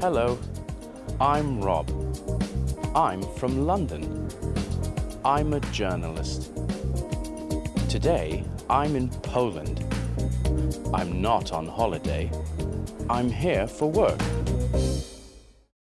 Hello, I'm Rob. I'm from London. I'm a journalist. Today, I'm in Poland. I'm not on holiday. I'm here for work.